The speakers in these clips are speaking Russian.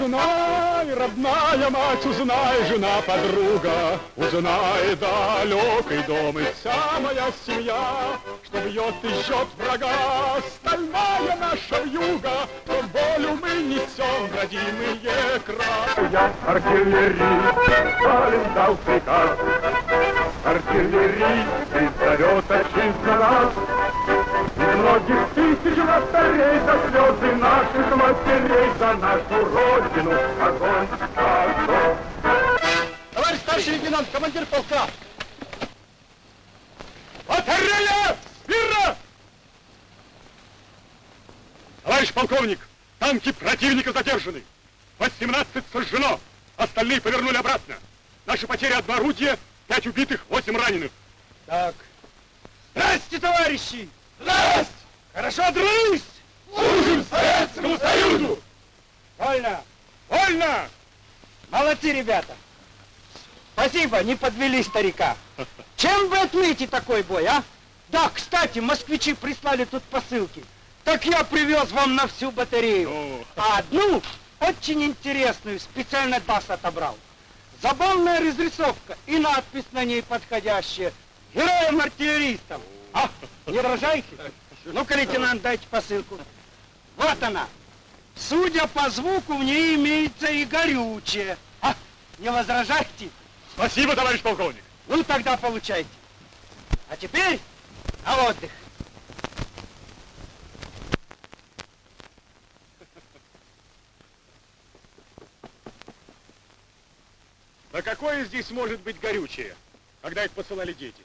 Узнай, родная мать, узнай, жена, подруга, Узнай далекий дом и вся моя семья, Что бьет и жжет врага. Стальная наша вьюга, Но болю мы несем, родимые края. Я артиллерист, Сталин дал приказ, Артиллерист, зовет отчизна нас, Многих тысяч вратарей за слезы наших матерей, За нашу Родину огонь, огонь. Товарищ старший лейтенант, командир полка! Батарея! Смирно! Товарищ полковник, танки противника задержаны. 18 сожжено, остальные повернули обратно. Наши потери одно орудие, пять убитых, восемь раненых. Так. Здрасте, товарищи! Здрасте! Хорошо дрались! Служим Советскому Союзу! Вольно! Вольно! Молодцы, ребята! Спасибо, не подвели старика. Чем вы отметите такой бой, а? Да, кстати, москвичи прислали тут посылки. Так я привез вам на всю батарею. О. А одну, очень интересную, специально ТАСС отобрал. Забавная разрисовка и надпись на ней подходящая. Героям-артиллеристам. А, не рожайте? Ну-ка, лейтенант, дайте посылку. Вот она. Судя по звуку, в ней имеется и горючее. А, не возражайте? Спасибо, товарищ полковник. Ну, тогда получайте. А теперь на отдых. Да какое здесь может быть горючее, когда их посылали дети?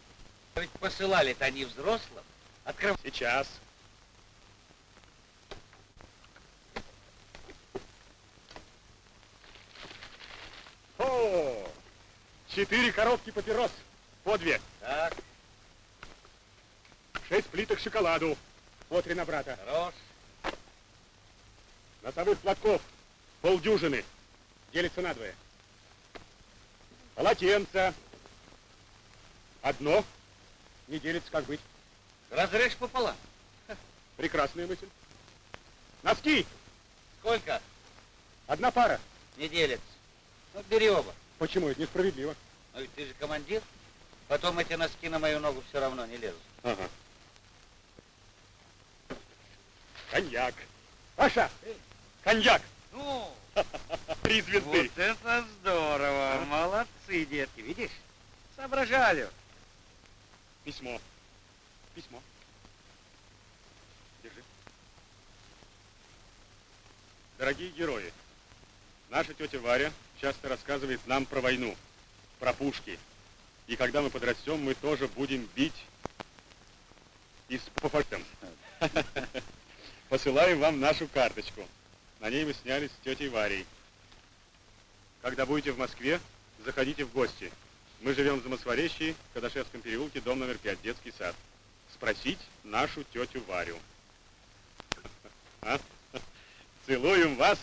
Ведь посылали-то они взрослым. Открыв... Сейчас. О, четыре коробки папирос. По две. Так, Шесть плиток шоколаду. По три на брата. хорош. Носовых платков. Полдюжины. Делится надвое. Полотенца. Одно. Не делится, как быть. Разрежь пополам. Прекрасная мысль. Носки. Сколько? Одна пара. Не делится. Ну, бери оба. Почему? Это несправедливо. Но ведь ты же командир. Потом эти носки на мою ногу все равно не лезут. Ага. Коньяк. Паша, коньяк. Ну, Три звезды. вот это здорово. Молодцы, детки. Видишь? Соображали. Письмо. Письмо. Держи. Дорогие герои, наша тетя Варя часто рассказывает нам про войну, про пушки. И когда мы подрастем, мы тоже будем бить и с пафортом. Посылаем вам нашу карточку. На ней мы снялись с тетей Варей. Когда будете в Москве, заходите в гости. Мы живем в Замосворечье, в Кадашевском переулке, дом номер 5, детский сад. Спросить нашу тетю Варю. А? Целуем вас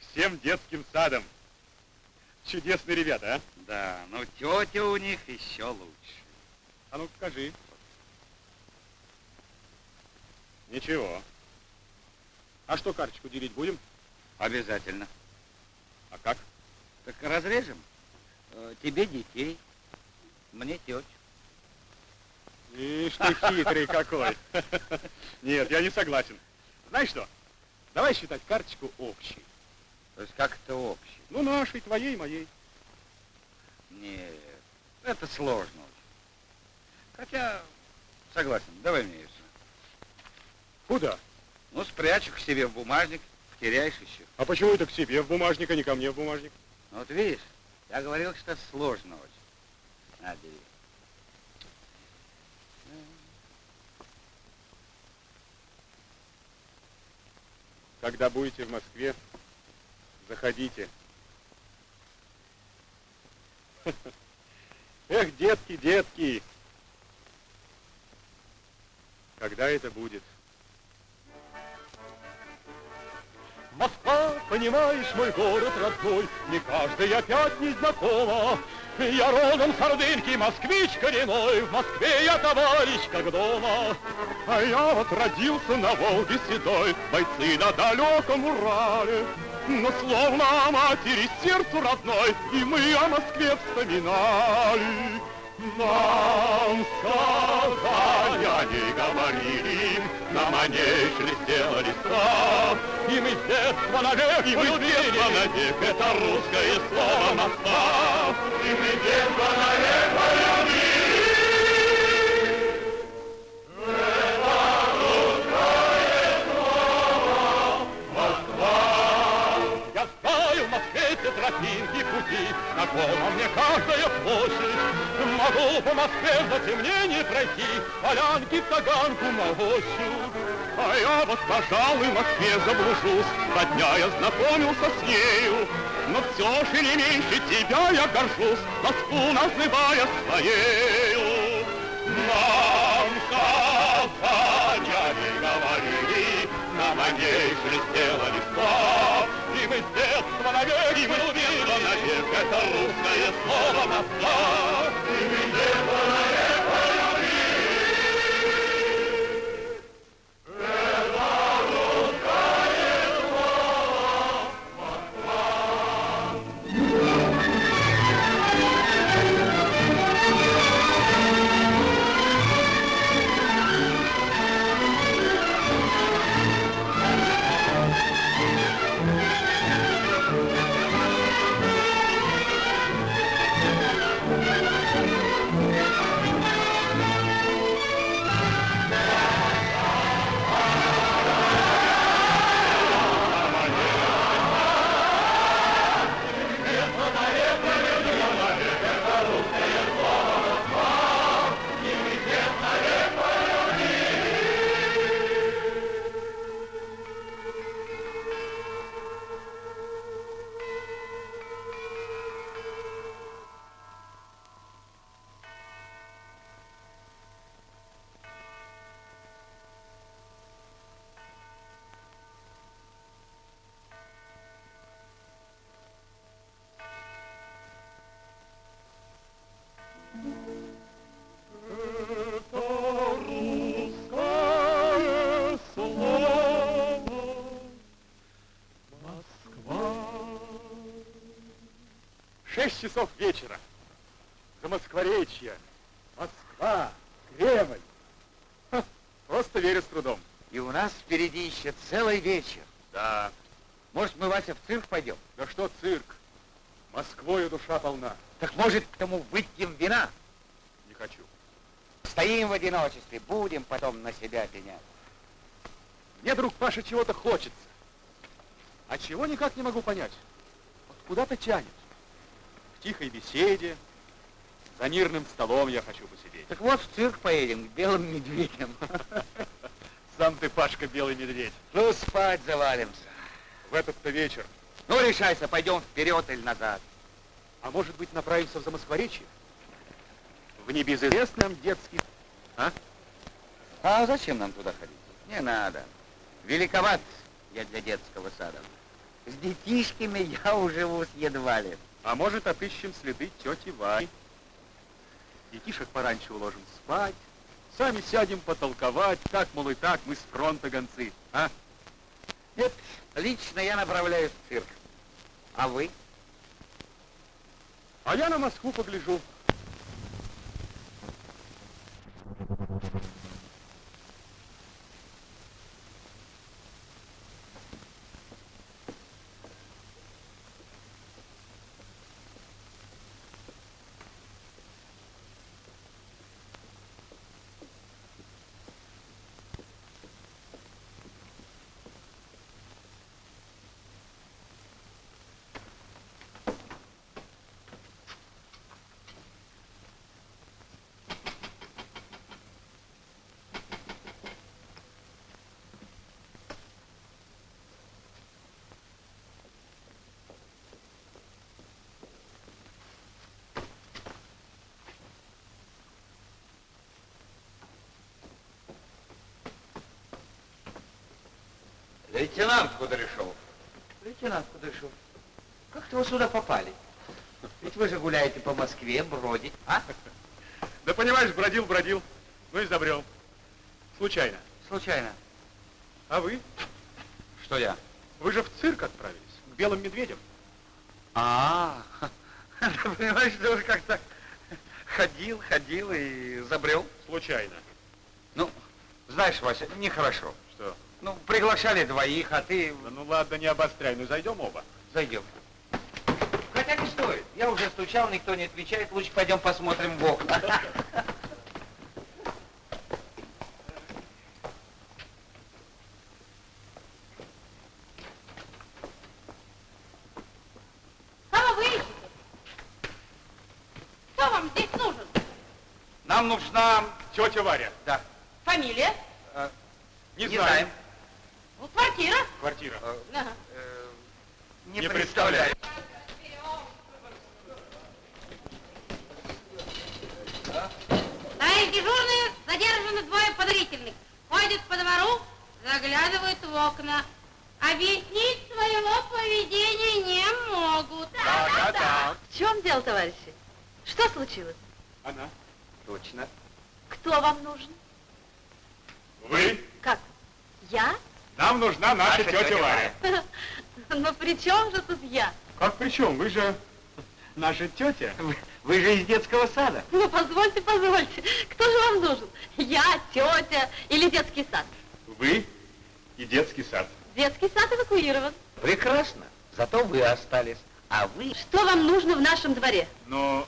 всем детским садом. Чудесные ребята, а? Да, но тетя у них еще лучше. А ну покажи. Ничего. А что, карточку делить будем? Обязательно. А как? Так разрежем. Э, Тебе детей, мне тетю. Ишь ты хитрый какой. Нет, я не согласен. Знаешь что? Давай считать карточку общей. То есть как это общий? Ну, нашей, твоей, моей. Нет, это сложно очень. Хотя, согласен, давай мне ее. Куда? Ну, спрячу к себе в бумажник, потеряешь еще. А почему это к себе в бумажник, а не ко мне в бумажник? Ну, вот видишь, я говорил, что сложно очень. На. Когда будете в Москве, заходите. Эх, детки, детки! Когда это будет? Москва, понимаешь, мой город родной, Не каждый опять не знакома. Я родом с Ордынки, москвич коренной, В Москве я товарищ как дома. А я вот родился на Волге седой, Бойцы на далеком Урале. но словно матери сердцу родной, и мы о Москве вспоминали. Нам сказания не говорили, нам о ней шелестела листва, и мы с детства навек и мы детства навек это русское слово Москва, и мы с детства навек полюбили. Пути, знакома мне каждая площадь. Могу по Москве в затемнении пройти, полянки в таганку молощу. А я вот, пожалуй, в Москве заблужусь, Два дня я знакомился с нею, Но все же не меньше тебя я горжусь, Москву называя своею. Нам не говорили, Нам о ней шелестела листва, И мы с детства навек, и мы навек, Это русское слово Москва. 6 часов вечера. за Замоскворечье, Москва, Кремль. Ха, просто верю с трудом. И у нас впереди еще целый вечер. Да. Может, мы, Вася, в цирк пойдем? Да что цирк? Москвою душа полна. Так может, к тому выпьем вина? Не хочу. Стоим в одиночестве, будем потом на себя пенять. Мне, друг Паша, чего-то хочется. А чего никак не могу понять. Вот куда-то тянет. В тихой беседе, за мирным столом я хочу посидеть. Так вот, в цирк поедем, к белым медведям. Сам ты, Пашка, белый медведь. Ну, спать завалимся. В этот-то вечер. Ну, решайся, пойдем вперед или назад. А может быть, направимся в Замоскворечье? В небезызвестном детский... А? А зачем нам туда ходить? Не надо. Великоват я для детского сада. С детишками я уживусь едва ли. А может, отыщем следы тети Вари. Детишек пораньше уложим спать. Сами сядем потолковать, так, мол, и так, мы с фронта гонцы. А? Нет, лично я направляюсь в цирк. А вы? А я на Москву погляжу. Лейтенант Кудряшов. Лейтенант Кудряшов, как-то вы сюда попали? Ведь вы же гуляете по Москве, бродите, а? Да понимаешь, бродил, бродил, ну и забрел. Случайно. Случайно. А вы? Что я? Вы же в цирк отправились. белым медведем. А, ты понимаешь, ты уже как-то ходил, ходил и забрел. Случайно. Ну, знаешь, Вася, нехорошо. Ну, приглашали двоих, а ты Да ну ладно, не обостряй, ну зайдем оба. зайдем. Хотя не стоит. Я уже стучал, никто не отвечает. Лучше пойдем посмотрим в окна. Кого вы ищете? Кто вам здесь нужен? Нам нужна... Тетя Варя. Да, Фамилия? Не, не знаем. знаем. Ну, квартира? Квартира. Ага. Э, не, Не представляю. Товарищ дежурный, задержаны двое подозрительных. Ходят по двору, заглядывают в окна. Объяснить своего поведения не могут. Да, да, да. В чем дело, товарищи? Что случилось? Она. Точно. Кто вам нужен? Вы? Как? Я? Нам нужна наша, Наша тетя, тетя Варя. Варя. Но при чем же тут я? Как при чем? Вы же наша тетя. Вы, вы же из детского сада. Ну, позвольте, позвольте. Кто же вам нужен? Я, тетя или детский сад? Вы и детский сад. Детский сад эвакуирован. Прекрасно. Зато вы остались. А вы... Что вам нужно в нашем дворе? Но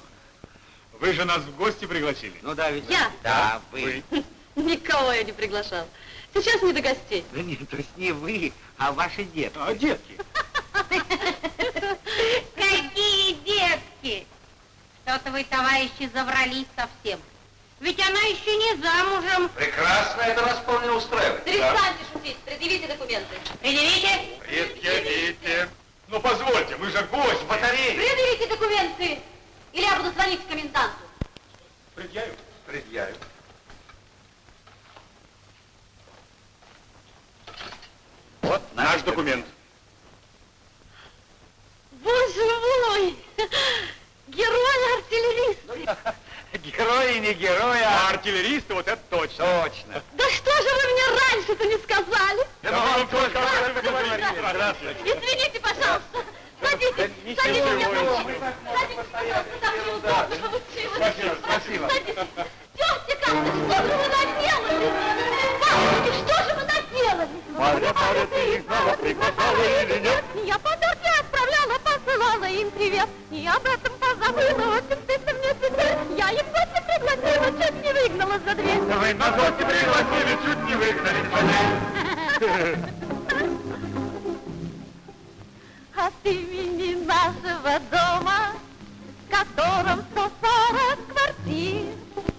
вы же нас в гости пригласили. Ну да, ведь... Я? Да, вы. Вы. Никого я не приглашал. Сейчас не до гостей. Да нет, то есть не вы, а ваши детки. А детки? Какие детки! Что-то вы, товарищи, заврались совсем. Ведь она еще не замужем. Прекрасно, это нас вполне устраивает. Перестаньте шутить, предъявите документы. Предъявите. Предъявите. Ну позвольте, мы же гость. Батареи. Предъявите документы, или я буду звонить коменданту. Предъявим. Предъявим. Вот Наш документ. Боже мой! Герой-артиллерист! Герои, не герои, А а... артиллеристы, вот это точно. Точно. Да что же вы мне раньше-то не сказали? Я вам только. Здравствуйте. Извините, пожалуйста. Садитесь, ничего, садитесь, я ничего. прошу. Садитесь, пожалуйста, так неудобно получилось. Спасибо, спасибо. Садитесь. Тетя Катя, что же вы наделали? Бабушки, что же вы наделали? Марья, Марья, ты их снова приглашала или нет? Я подарки отправляла, посылала им привет. И об этом позабыла, очень стыдно мне теперь. Я их гости пригласила, чуть не выгнала за дверь. Вы на гости пригласили, чуть не выгнали. От имени нашего дома, в котором 140 квартир,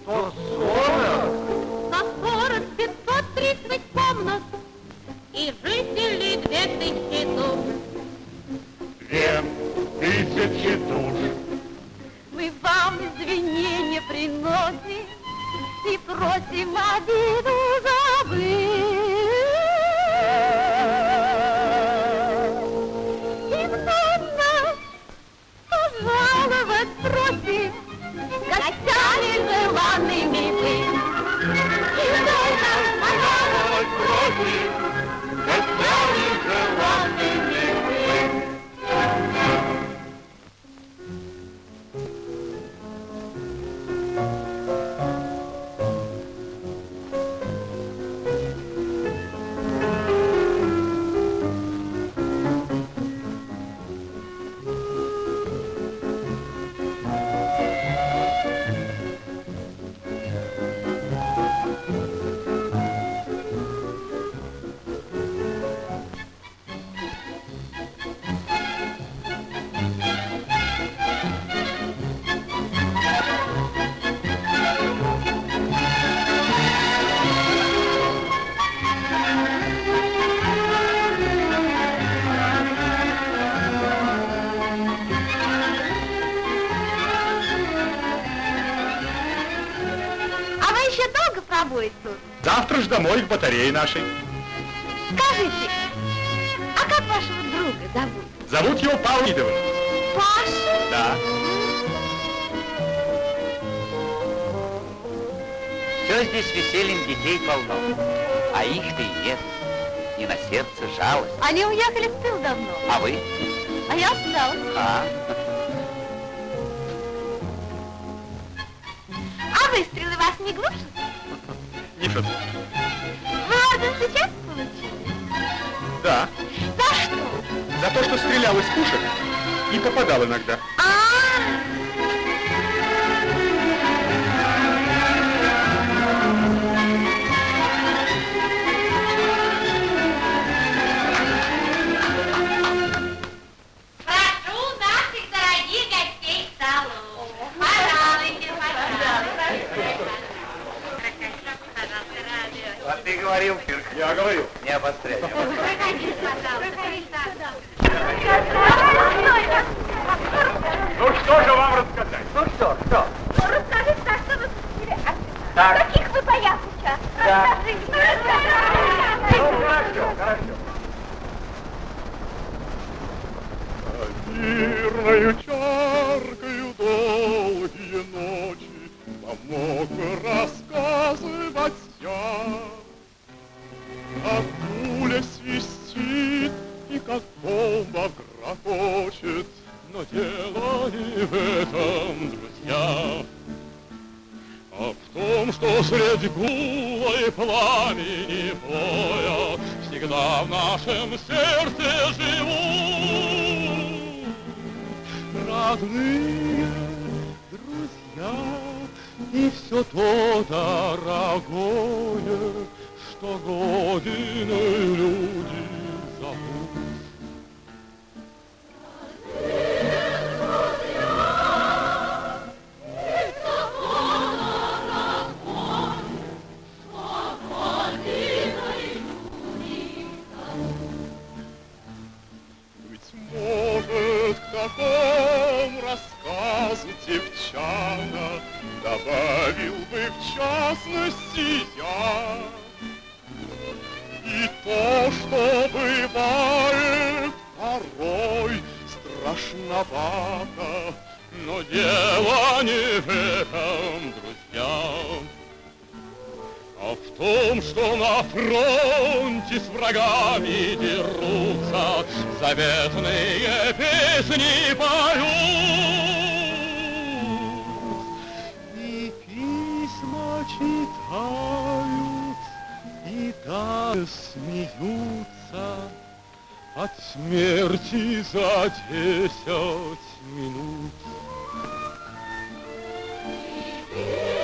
140, 530 комнат и жителей две тысячи душ. Две тысячи душ. Мы вам извинения приносим и просим обиду забыть. И вновь нас пожаловать просим, гостями желанными быть. Батарее нашей. Скажите, а как вашего друга зовут? Зовут его Павел Идовым. Паша? Да. Все здесь весельем детей полно. А их-то и нет. И на сердце жалость. Они уехали в тыл давно. А вы? А я осталась. А? А выстрелы вас не глушат? Нифет. Вы орден сейчас получили? Да. За что? За то, что стрелял из пушек и попадал иногда. А, говорил. Я говорю. Не обостряй. Проходите, пожалуйста. Ну что же вам рассказать? Ну что, что? ну расскажите, за что вы купили арсенал? Так. Каких вы боях участвовали? Да. Расскажите. Ну, хорошо, хорошо. Мирною чаркою долгие ночи Помог рассказывать я. Дело не в этом, друзья. А в том, что среди гула и пламени боя Всегда в нашем сердце живут Родные, друзья И все то дорогое, Что Родиной люди зовут. Такому рассказу девчата Добавил бы в частности я. И то, что бывает порой страшновато Но дело не в этом, друзья а в том, что на фронте с врагами дерутся, Заветные песни поют. И письма читают, и даже смеются От смерти за десять минут. Бывает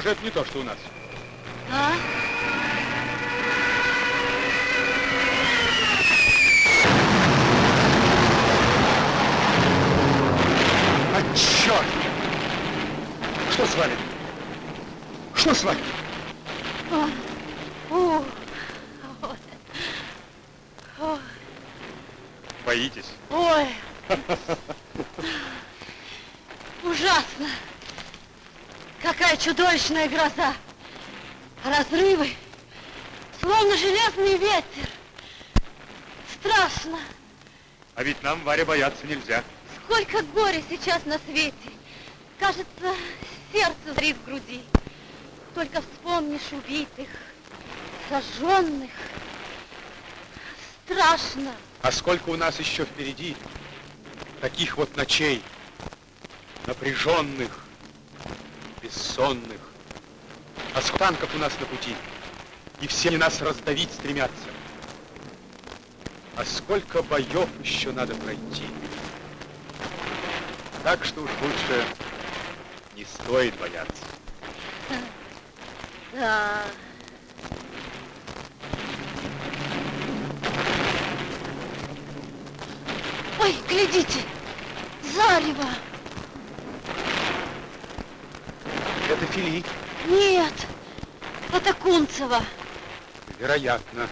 Же это не то, что у нас. А? А черт! Что с вами? Что с вами? О, ой, Боитесь? ой. Ужасно. Какая чудовищная гроза. Разрывы, словно железный ветер. Страшно. А ведь нам, Варя, бояться нельзя. Сколько горя сейчас на свете. Кажется, сердце зрит в груди. Только вспомнишь убитых, сожженных. Страшно. А сколько у нас еще впереди таких вот ночей, напряженных, бессонных. А танков у нас на пути, и все они нас раздавить стремятся. А сколько боев еще надо пройти. Так что уж лучше не стоит бояться. Да. Ой, глядите, зарево. Это Фили, Нет, это Кунцево. вероятно.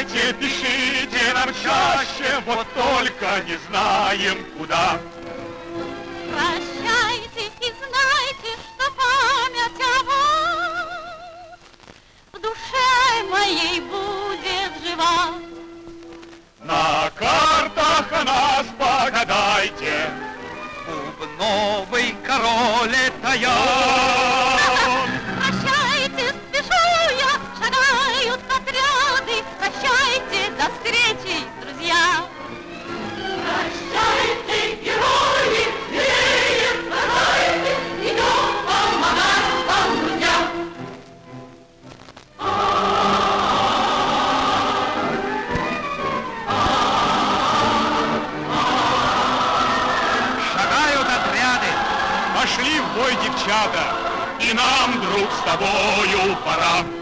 Прощайте, пишите нам чаще, вот только не знаем куда. прощайте и знайте, что память о вас в душе моей будет жива. На картах о нас погадайте, Бубновый король это я. Девчата, и нам, друг, с тобою пора.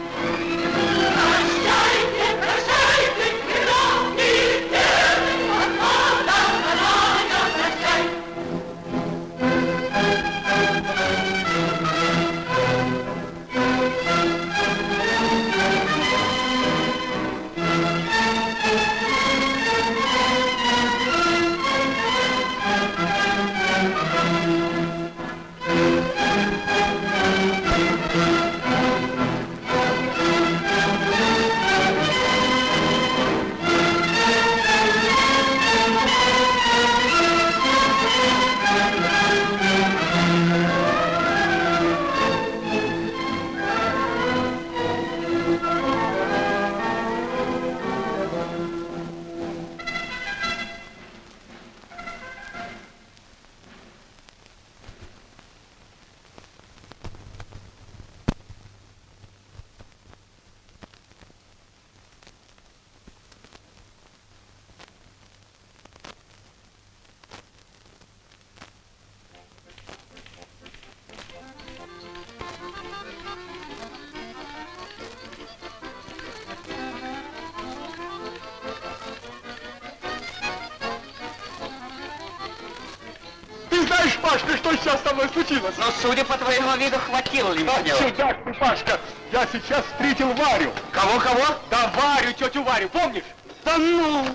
Пашка, я сейчас встретил Варю. Кого-кого? Да Варю, тетю Варю, помнишь? Да ну!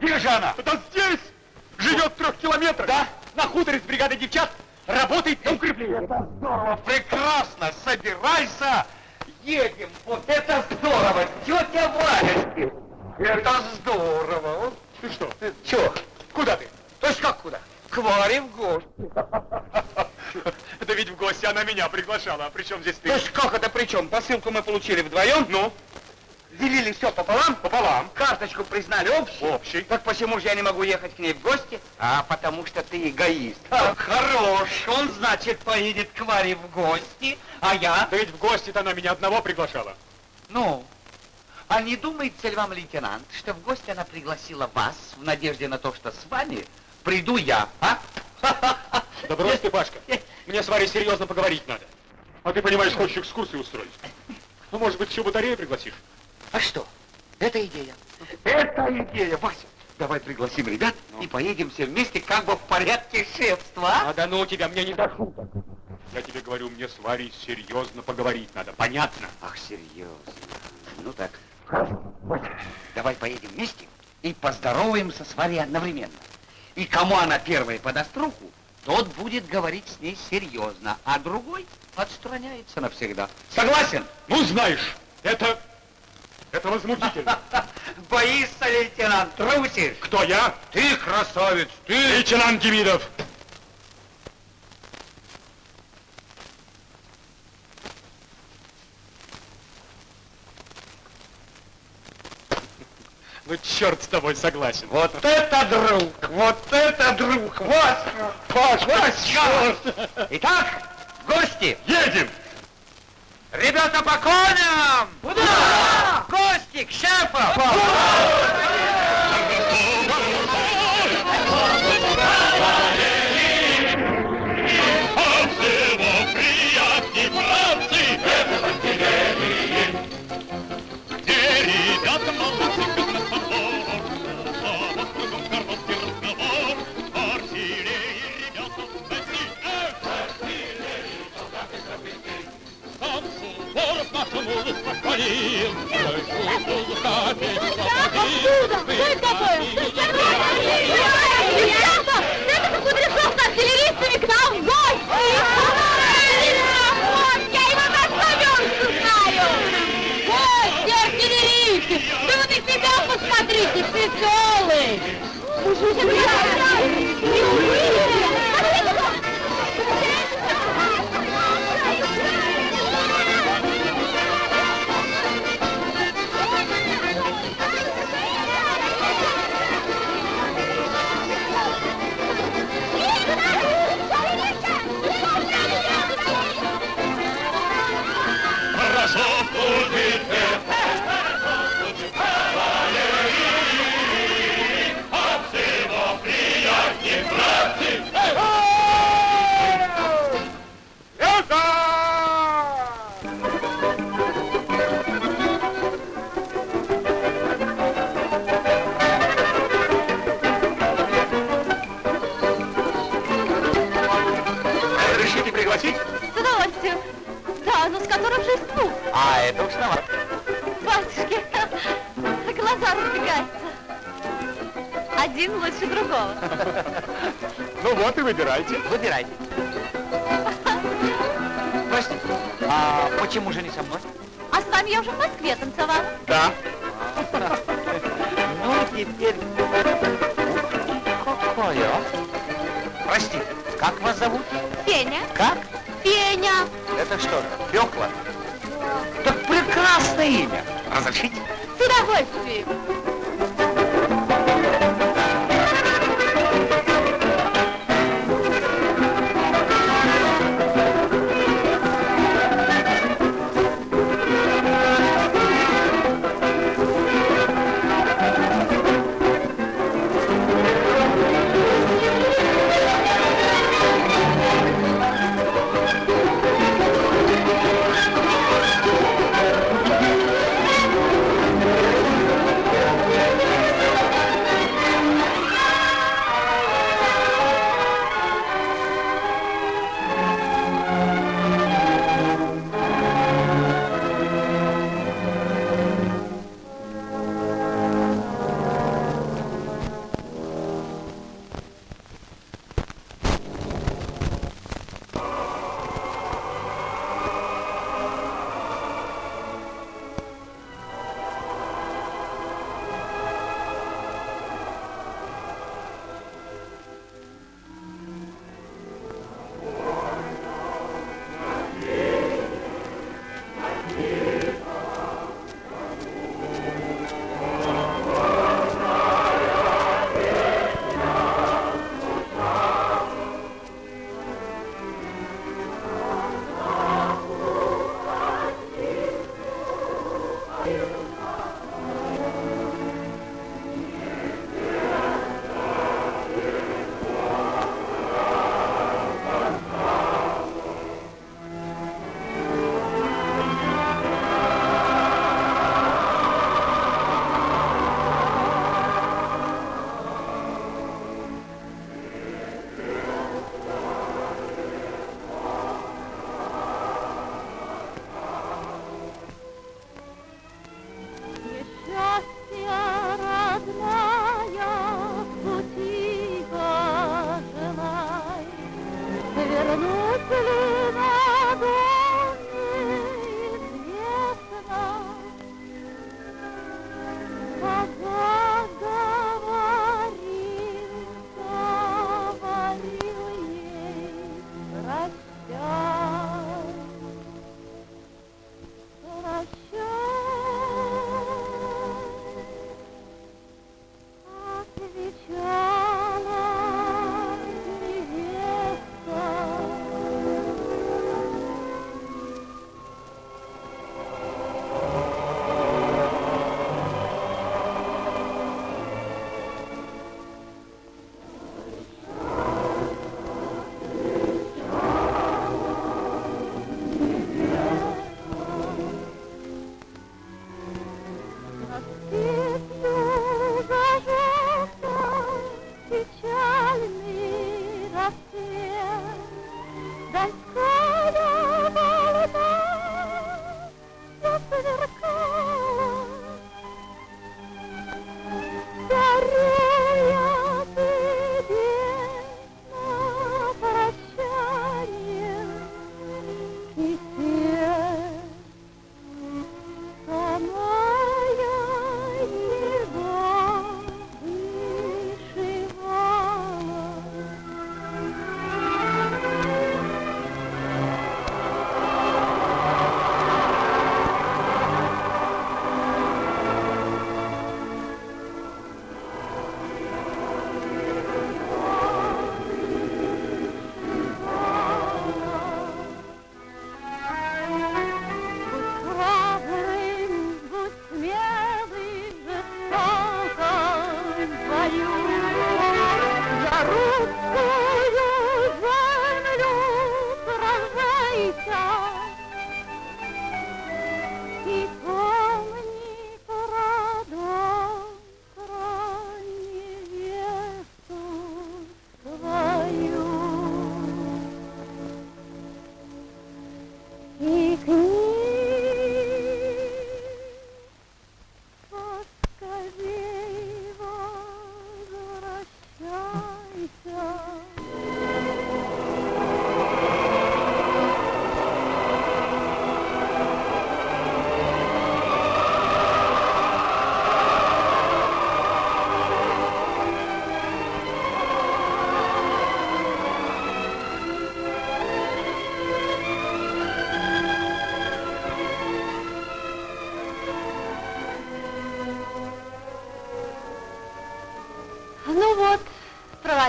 Где же она? Да здесь! Живет в трех километрах. Да? На хуторе с бригадой девчат работает на укрепление. Это здорово, прекрасно. Собирайся. Едем. Вот это здорово. Тетя Варя. Это здорово. Ты что? Че? Куда ты? То есть как куда? К Варе в гости. Да ведь в гости она меня приглашала. А при чем здесь То ты? есть как это при чем? Посылку мы получили вдвоем? Ну, Делили все пополам? пополам. Карточку признали общей? Общий. Так почему же я не могу ехать к ней в гости? А потому что ты эгоист. А, хорош, он, значит, поедет к Варе в гости, а я... Да ведь в гости-то она меня одного приглашала. Ну, а не думается ли вам, лейтенант, что в гости она пригласила вас в надежде на то, что с вами приду я, а? Да брось ты, Пашка. Мне с Варей серьезно поговорить надо. А ты, понимаешь, хочешь экскурсию устроить. Ну, может быть, еще батарею пригласишь? А что? Это идея. Это идея, Вася. Давай пригласим ребят и поедем все вместе как бы в порядке шефства, а? А да ну тебя, мне не до шуток. Я тебе говорю, мне с Варей серьезно поговорить надо. Понятно? Ах, серьезно. Ну так. Давай поедем вместе и поздороваемся с Варей одновременно. И кому она первая подаст руку, тот будет говорить с ней серьезно, а другой отстраняется навсегда. Согласен? Ну, знаешь, это... Это возмутительно. Боишься, лейтенант, трусишь? Кто я? Ты красавец, ты... Лейтенант Демидов. Ну, черт с тобой, согласен. Вот это друг, вот это друг, Васька, Паш, Васька! Итак, гости, Едем! ребята по коням! Куда? Гости к шефу! Откуда? Что это такое? Ребята, это Кудряшов с артиллеристами к нам в гости! Вот, я его как славянку знаю! Гости, артиллеристы! Да вы на себя посмотрите, веселый! Решите Один лучше другого. Ну вот и выбирайте. Выбирайте. Простите, а почему же не со мной? А с вами я уже в Москве танцевала. Да. Ну, теперь... Какое? Простите, как вас зовут? Феня. Как? Феня. Это что же, Фёкла? Так прекрасное имя. Разрешите? С удовольствием.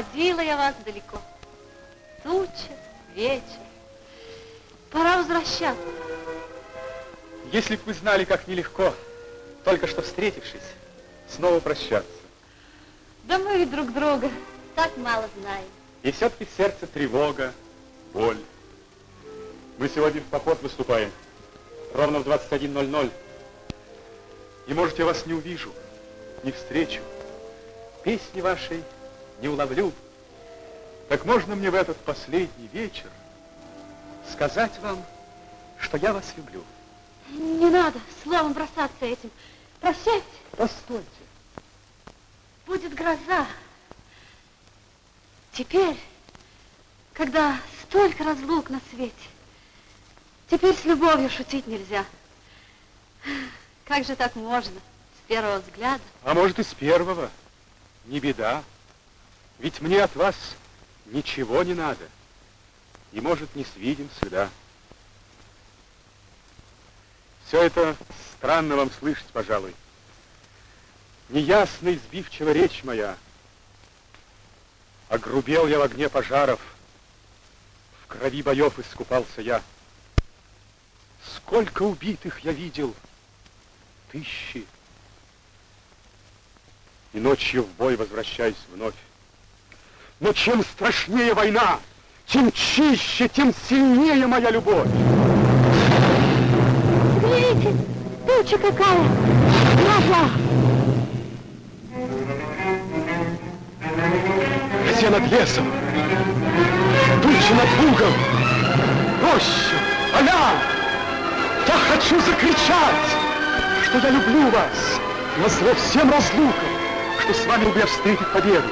Проводила я вас далеко. Туча, вечер. Пора возвращаться. Если бы вы знали, как нелегко, только что встретившись, снова прощаться. Да мы ведь друг друга так мало знаем. И все-таки в сердце тревога, боль. Мы сегодня в поход выступаем. Ровно в 21.00. И, может, я вас не увижу, не встречу. Песни вашей не уловлю. Так можно мне в этот последний вечер сказать вам, что я вас люблю? Не надо словом бросаться этим. Прощайте. Постойте. Будет гроза. Теперь, когда столько разлук на свете, теперь с любовью шутить нельзя. Как же так можно с первого взгляда? А может и с первого. Не беда. Ведь мне от вас ничего не надо. И, может, не свидим сюда. Все это странно вам слышать, пожалуй. Неясно избивчива речь моя. Огрубел я в огне пожаров, в крови боев искупался я. Сколько убитых я видел, тысячи. И ночью в бой возвращаюсь вновь. Но чем страшнее война, тем чище, тем сильнее моя любовь. Смотрите, туча какая! Гроза! Все над лесом, тучи над лугом, роща, поля. Я хочу закричать, что я люблю вас, назло всем разлукам, что с вами я встретить победу,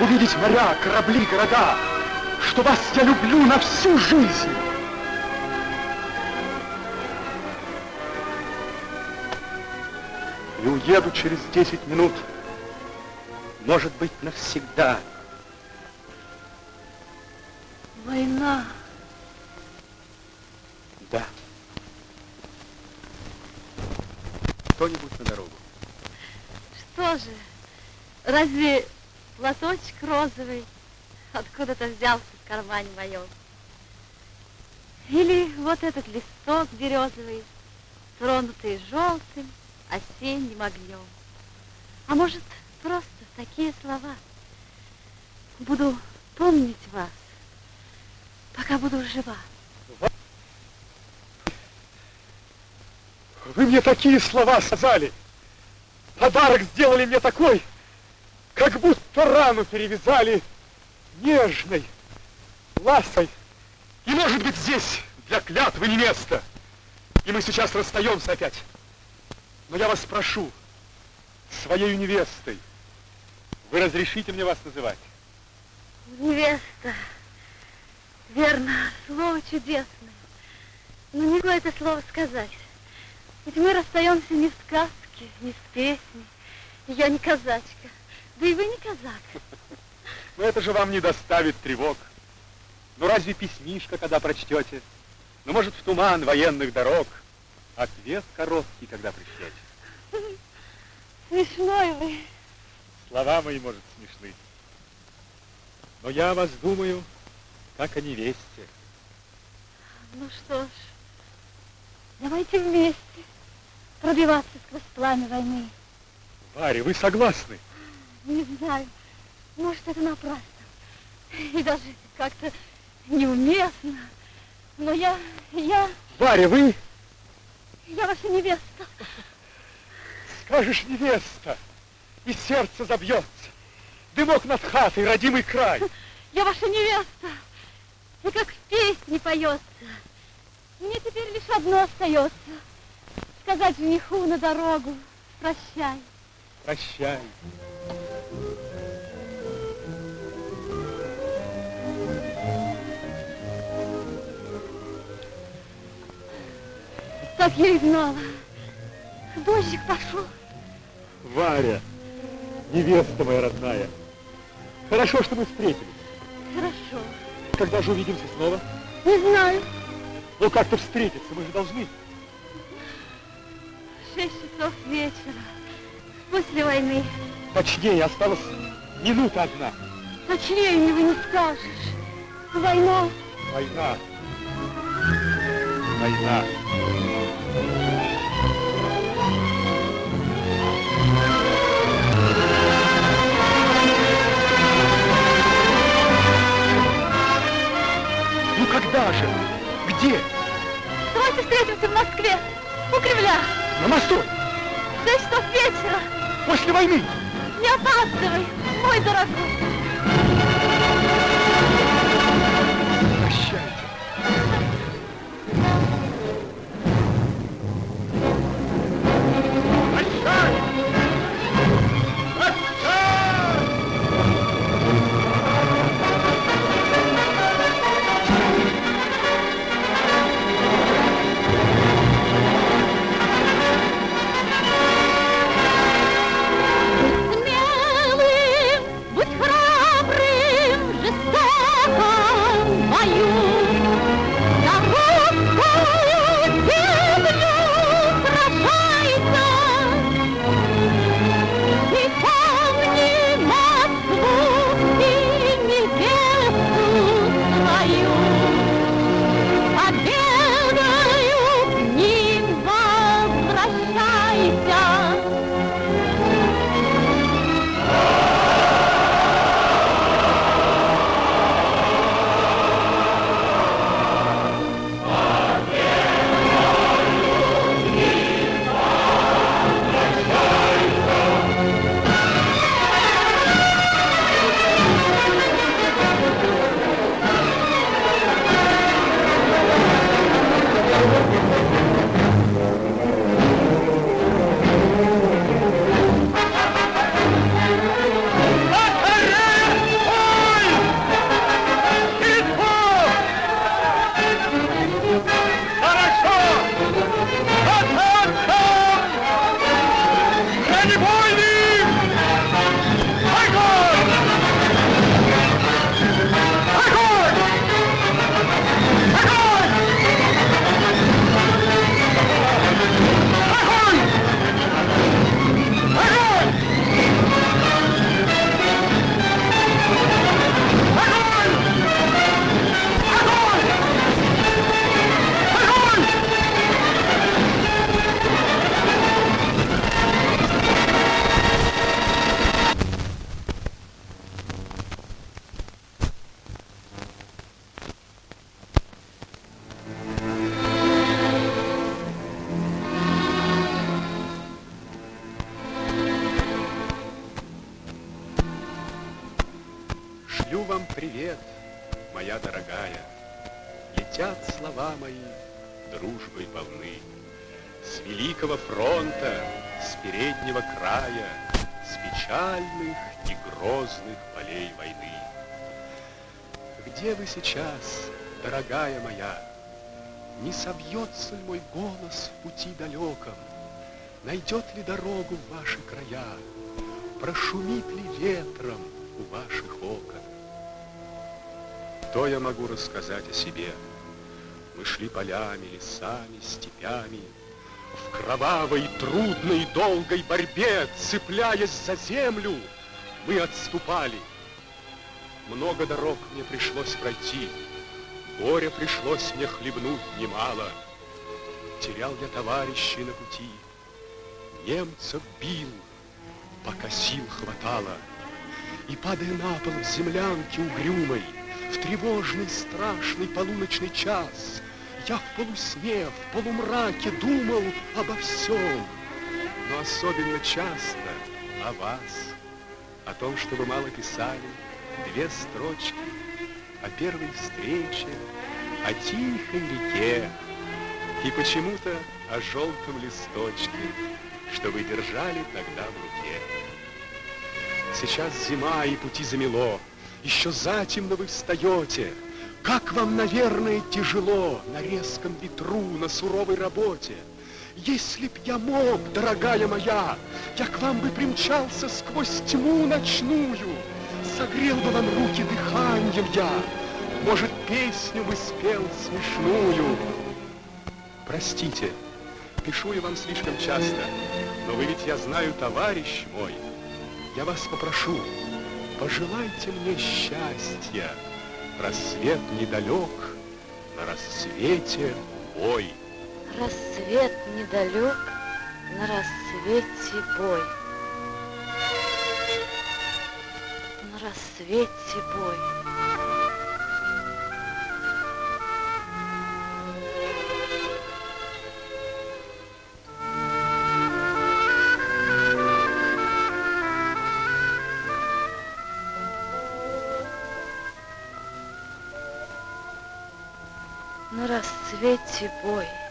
увидеть моря, корабли, города, что вас я люблю на всю жизнь. И уеду через 10 минут, может быть, навсегда. Война. Да. Кто-нибудь на дорогу. Что же, разве платочек розовый откуда-то взялся в кармане моем? Или вот этот листок березовый, тронутый желтым осенним огнем? А может, просто такие слова? Буду помнить вас, пока буду жива. Вы мне такие слова сказали. Подарок сделали мне такой, как будто рану перевязали нежной, ласой. И может быть здесь для клятвы не место. И мы сейчас расстаемся опять. Но я вас прошу, своей невестой, вы разрешите мне вас называть? Невеста. Верно, слово чудесное. Но не могу это слово сказать. Ведь мы расстаемся не в сказке, не в песне. Я не казачка. Да и вы не казак. Но это же вам не доставит тревог. Ну разве письмишко, когда прочтете? Ну, может, в туман военных дорог ответ короткий, когда пришлете. Смешной вы. Слова мои, может, смешны. Но я о вас думаю, как о невесте. Ну что ж, давайте вместе пробиваться сквозь пламя войны. Варя, вы согласны? Не знаю, может, это напрасно. И даже как-то неуместно. Но я, я, Варя, вы я ваша невеста. скажешь невеста, и сердце забьется. Дымок над хатой, родимый край. Я ваша невеста. И как в песне поется. Мне теперь лишь одно остается. Сказать жениху на дорогу прощай. Прощай. Так я и знала. Дождик пошел. Варя, невеста моя родная. Хорошо, что мы встретились. Хорошо. Когда же увидимся снова? Не знаю. Ну, как-то встретиться, мы же должны. Шесть часов вечера. После войны. Точнее, осталась минута одна. Точнее его не скажешь. Война. Война. Война. Ну когда же? Где? Давайте встретимся в Москве. У Кремля. На мосту. В шесть часов вечера. После войны. Не опаздывай, мой дорогой. Пути далеком? Найдет ли дорогу в ваши края? Прошумит ли ветром у ваших окон? То я могу рассказать о себе. Мы шли полями, лесами, степями, В кровавой, трудной, долгой борьбе, Цепляясь за землю, мы отступали. Много дорог мне пришлось пройти, Горя пришлось мне хлебнуть немало. Терял я товарищей на пути, Немцев бил, пока сил хватало. И, падая на пол в землянке угрюмой, В тревожный, страшный полуночный час, Я в полусне, в полумраке думал обо всем, Но особенно часто о вас, О том, что вы мало писали, две строчки О первой встрече, о тихой реке И почему-то о желтом листочке, Что вы держали тогда в руке. Сейчас зима и пути замело, Еще затемно вы встаете. Как вам, наверное, тяжело На резком ветру, на суровой работе. Если б я мог, дорогая моя, Я к вам бы примчался сквозь тьму ночную, Согрел бы вам руки дыханием я, Может, песню бы спел смешную. Простите, пишу я вам слишком часто, Но вы ведь, я знаю, товарищ мой, я вас попрошу, пожелайте мне счастья. Рассвет недалек, на рассвете бой. Рассвет недалек, на рассвете бой. На рассвете бой. Рассвете бой.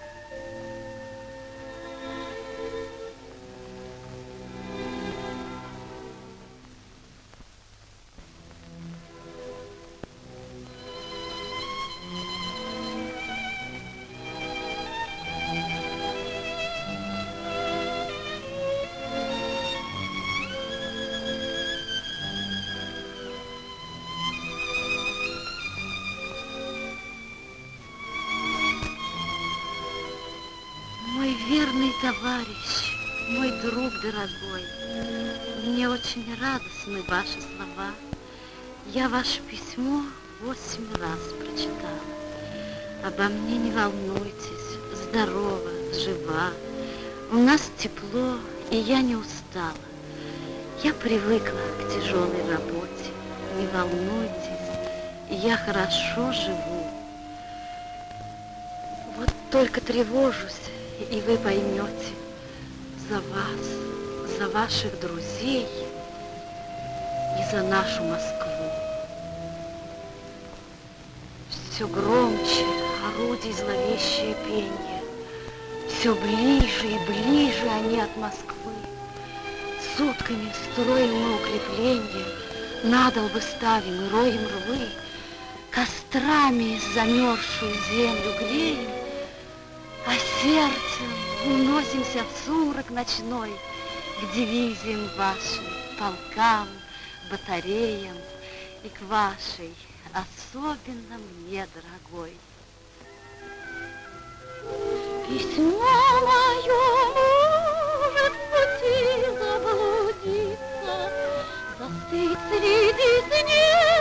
Дорогой, мне очень радостны ваши слова. Я ваше письмо восемь раз прочитала. Обо мне не волнуйтесь, здорова, жива. У нас тепло, и я не устала. Я привыкла к тяжелой работе. Не волнуйтесь, я хорошо живу. Вот только тревожусь, и вы поймете, за вас, за ваших друзей и за нашу Москву. Все громче орудий зловещее пение, все ближе и ближе они от Москвы. Сутками строим мы укрепления, надолбы ставим и роем рвы, кострами замерзшую землю греем, а сердцем уносимся в сумрак ночной к дивизиям вашим, полкам, батареям и к вашей, особенно мне дорогой. Письмо мое может пути заблудиться, застыть среди снега.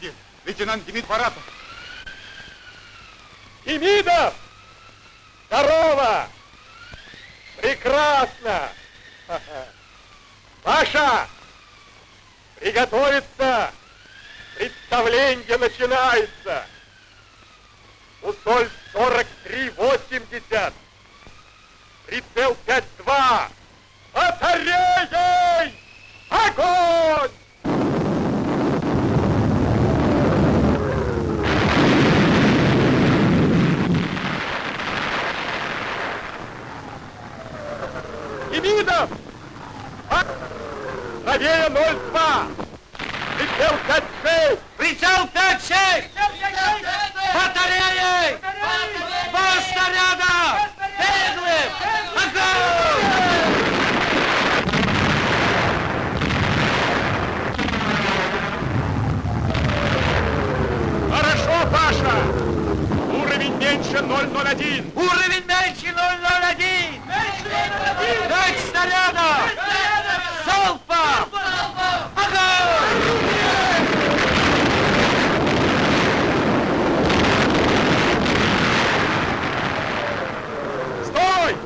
День. Лейтенант Демид Баратов. Демидов! Здорово! Прекрасно! Паша! Приготовиться! Представление начинается! Усоль 43-80. Прицел 5-2. Батареей! Огонь! Демидов! А? Правее 02! Прицел 5-6! Прицел 5-6! Батареи! Два снаряда! Беглым! Огонь! Хорошо, Паша! Уровень меньше 001! Уровень меньше 001! Пять снарядов! Залпом! Огонь! Стой!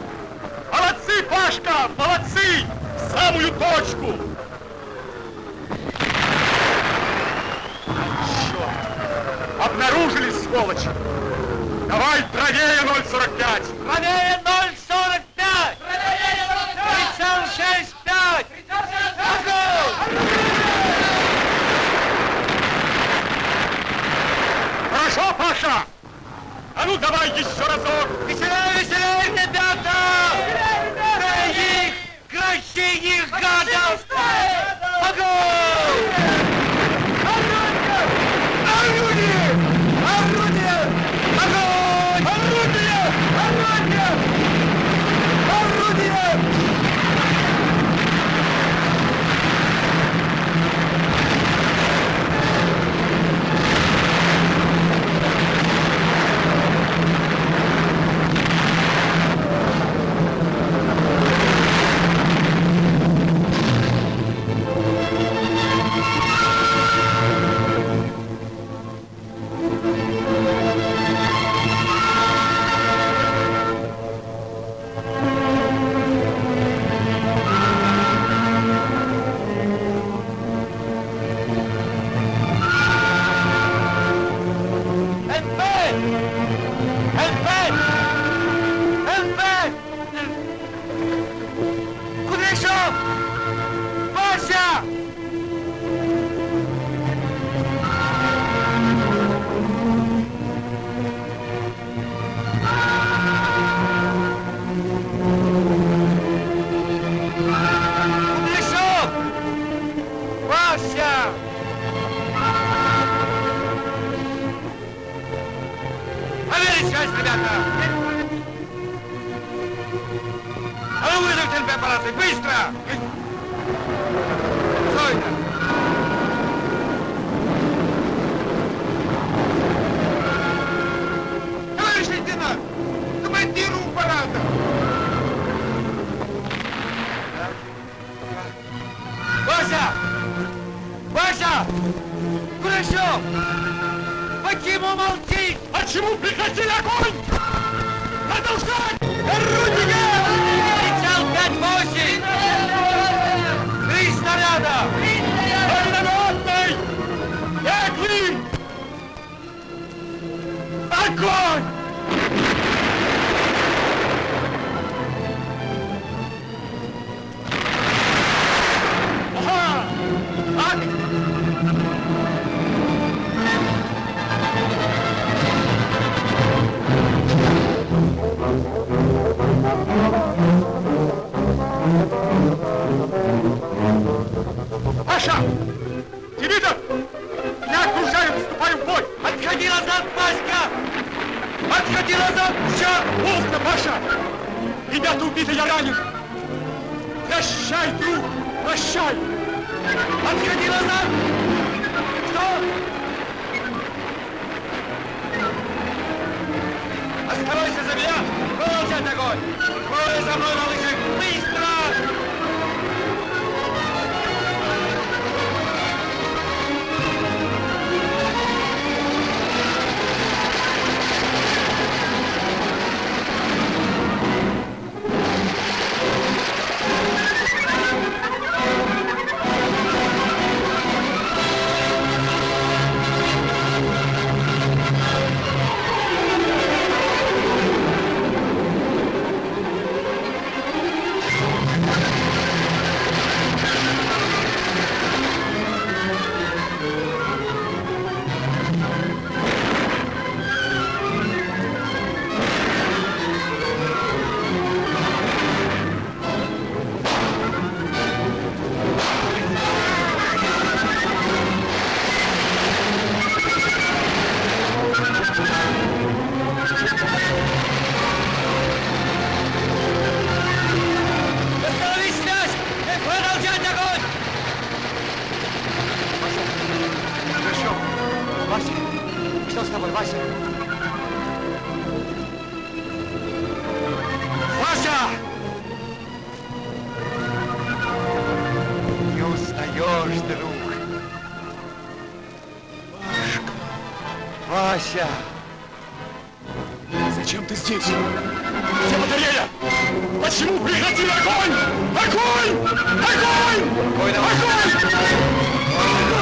Молодцы, Пашка! Молодцы! В самую точку! Черт! Обнаружили, сволочи! Давай правее 045! Правее 045! Прицел 6-5! Огонь! Хорошо, Паша! А ну давай еще разок! Веселее, веселее, ребята! Крайних, красивых гадов! Огонь! Что с тобой, Вася? Вася! Не устаешь, друг. Пашка. Вася. Зачем ты здесь? Где батарея? Почему прекратили огонь? Огонь! Огонь! Огонь! Огонь!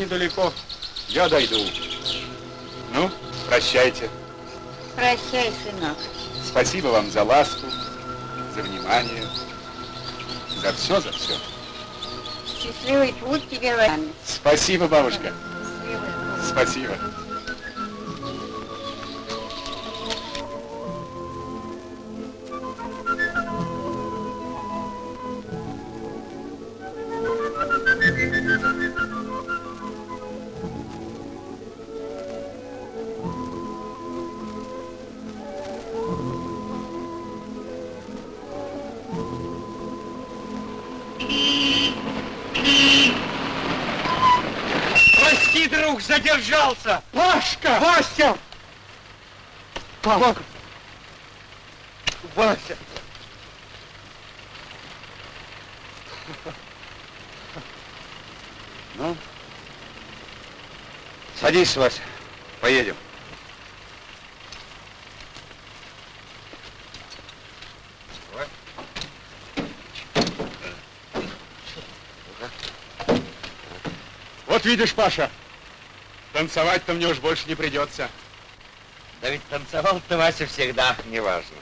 Недалеко. Я дойду. Ну, прощайте. Прощай, сынок. Спасибо вам за ласку, за внимание, за все, за все. Счастливый путь тебе, Ваня. Спасибо, бабушка. Счастливый путь. Спасибо. Друг, задержался. Пашка! Вася! Папа! Вася! Ну, садись, Вася, поедем. Вот видишь, Паша, танцевать-то мне уж больше не придется. Да ведь танцевал ты, Вася, всегда. Неважно.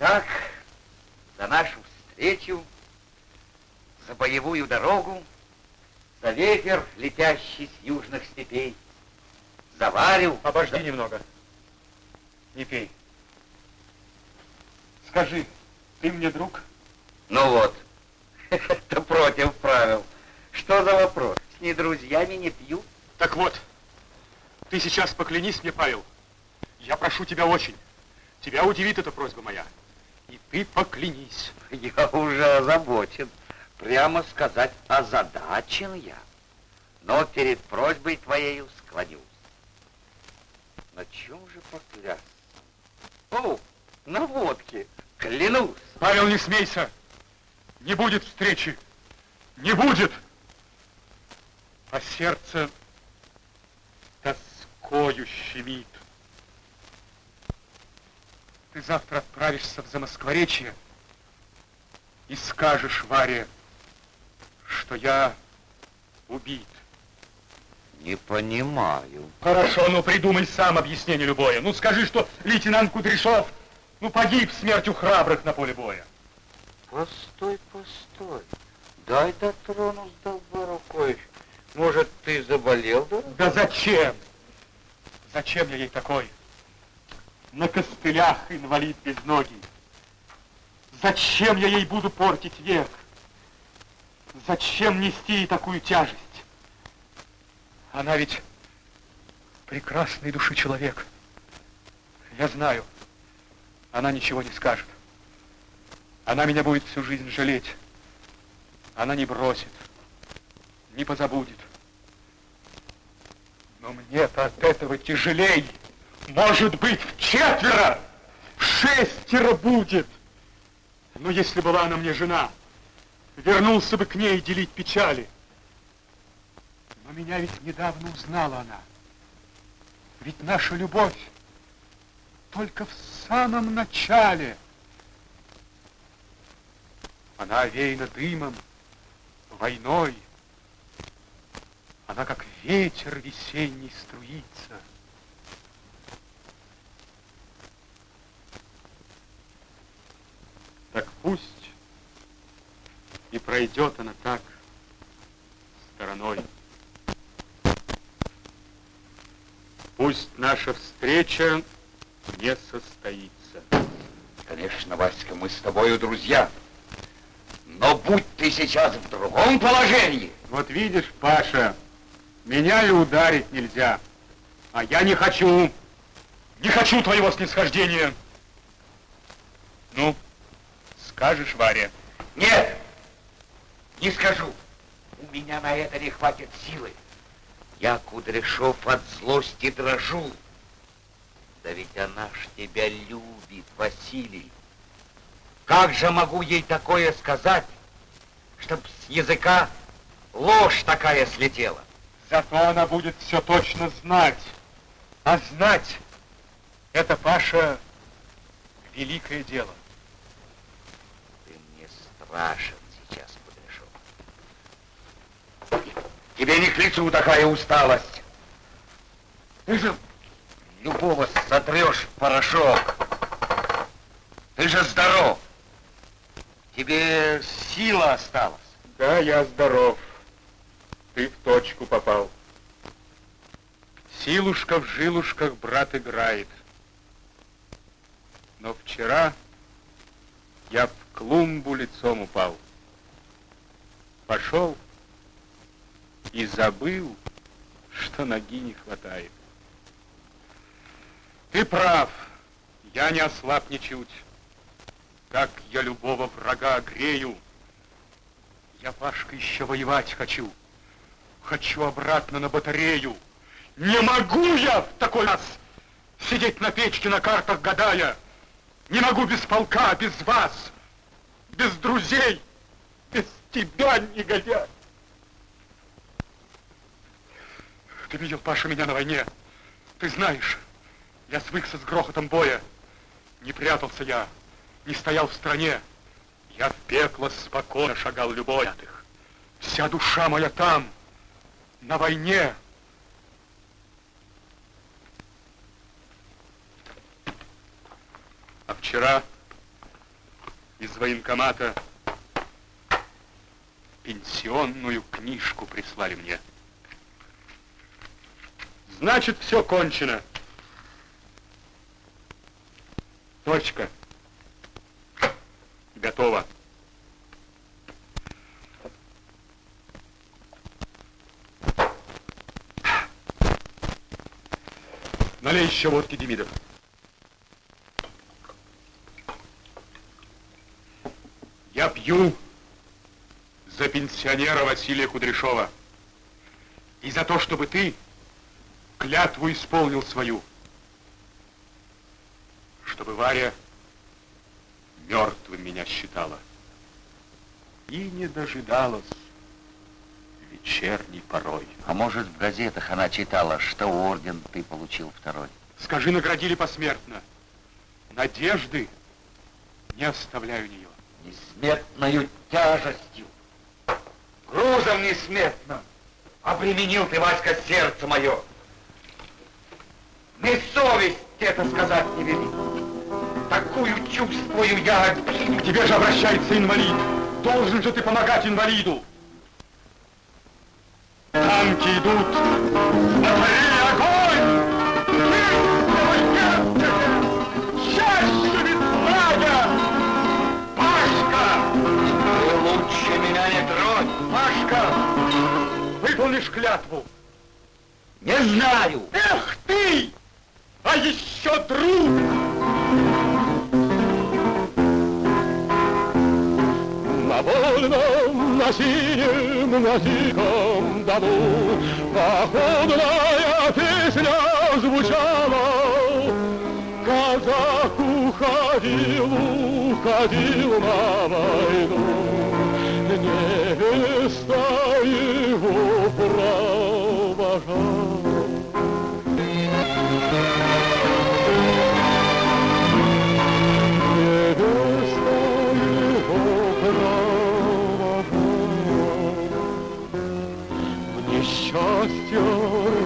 Итак, за нашу встречу, за боевую дорогу, за ветер, летящий с южных степей, за Варю. Обожди немного. Не пей. Скажи, ты мне друг? Ну вот, это против правил. Что за вопрос? С недрузьями не пью. Так вот, ты сейчас поклянись мне, Павел. Я прошу тебя очень. Тебя удивит эта просьба моя. И ты поклянись. Я уже озабочен. Прямо сказать, озадачен я. Но перед просьбой твоею склонюсь. На чем же поклясться? О, на водке. Клянусь. Павел, не смейся. Не будет встречи. Не будет. А сердце тоскою щемит. Ты завтра отправишься в Замоскворечье и скажешь Варе, что я убит. Не понимаю. Хорошо, ну придумай сам объяснение любое. Ну скажи, что лейтенант Кудряшов ну, погиб смертью храбрых на поле боя. Постой, постой. Дай дотронусь долба рукой. Может, ты заболел, да? Да зачем? Зачем я ей такой? На костылях инвалид без ноги. Зачем я ей буду портить век? Зачем нести ей такую тяжесть? Она ведь прекрасной души человек. Я знаю, она ничего не скажет. Она меня будет всю жизнь жалеть. Она не бросит, не позабудет. Но мне-то от этого тяжелей. Может быть, в четверо, в шестеро будет. Но если была она мне жена, вернулся бы к ней делить печали. Но меня ведь недавно узнала она. Ведь наша любовь только в самом начале. Она овеяна дымом, войной. Она как ветер весенний струится. Так пусть и пройдет она так стороной. Пусть наша встреча не состоится. Конечно, Васька, мы с тобою друзья. Но будь ты сейчас в другом положении. Вот видишь, Паша, меня и ударить нельзя. А я не хочу. Не хочу твоего снисхождения. Ну, скажешь, Варя? Нет, не скажу. У меня на это не хватит силы. Я, Кудряшов, от злости дрожу. Да ведь она ж тебя любит, Василий. Как же могу ей такое сказать, чтоб с языка ложь такая слетела? Зато она будет все точно знать. А знать это, Паша, великое дело. Ты мне страшен. Тебе не к лицу такая усталость. Ты же любого сотрешь порошок. Ты же здоров. Тебе сила осталась. Да, я здоров. Ты в точку попал. Силушка в жилушках брат играет. Но вчера я в клумбу лицом упал. Пошел и забыл, что ноги не хватает. Ты прав, я не ослаб ничуть. Как я любого врага грею. Я, Пашка, еще воевать хочу. Хочу обратно на батарею. Не могу я в такой раз сидеть на печке на картах гадая. Не могу без полка, без вас, без друзей, без тебя, негодяй. Ты видел, Паша, меня на войне. Ты знаешь, я свыкся с грохотом боя. Не прятался я, не стоял в стране. Я в пекло спокойно шагал любой. Вся душа моя там, на войне. А вчера из военкомата пенсионную книжку прислали мне. Значит, все кончено. Точка. Готово. Налей еще водки, Демидов. Я пью за пенсионера Василия Кудряшова. И за то, чтобы ты клятву исполнил свою, чтобы Варя мертвым меня считала и не дожидалась вечерней порой. А может, в газетах она читала, что орден ты получил второй? Скажи, наградили посмертно. Надежды не оставляю нее. Несметною тяжестью, грузом несметным обременил ты, Васька, сердце мое. Не совесть это сказать не велит. Такую чувствую я обиду. Тебе же обращается инвалид. Должен же ты помогать инвалиду. Танки идут. Смотри, огонь! Чаще ведь Пашка! Ты лучше меня не тронь! Пашка! Выполнишь клятву? Не знаю! Эх ты! а еще друг. На вольном, на синем, на диком дому Походная песня звучала, Казак уходил, уходил на войну. Невеста его провожала. сестер